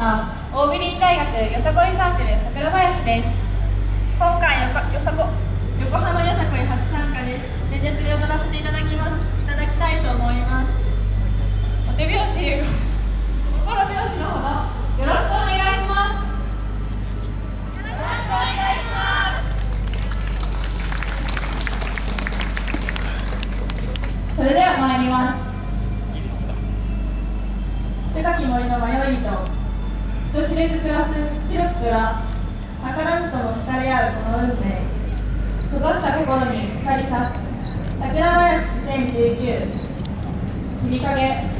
さん、オービリン大学よさこいサークル桜林です。今回よよさこれず暮らす白き虎図らずとも浸人合うこの運命。閉ざした心に光りさす。桜林2019君影。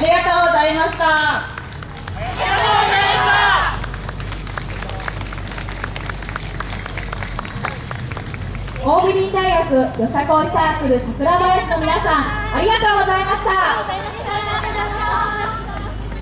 ありがとうございましたありがとうございました大国大学よさこいサークル桜林の皆さんありがとうございました。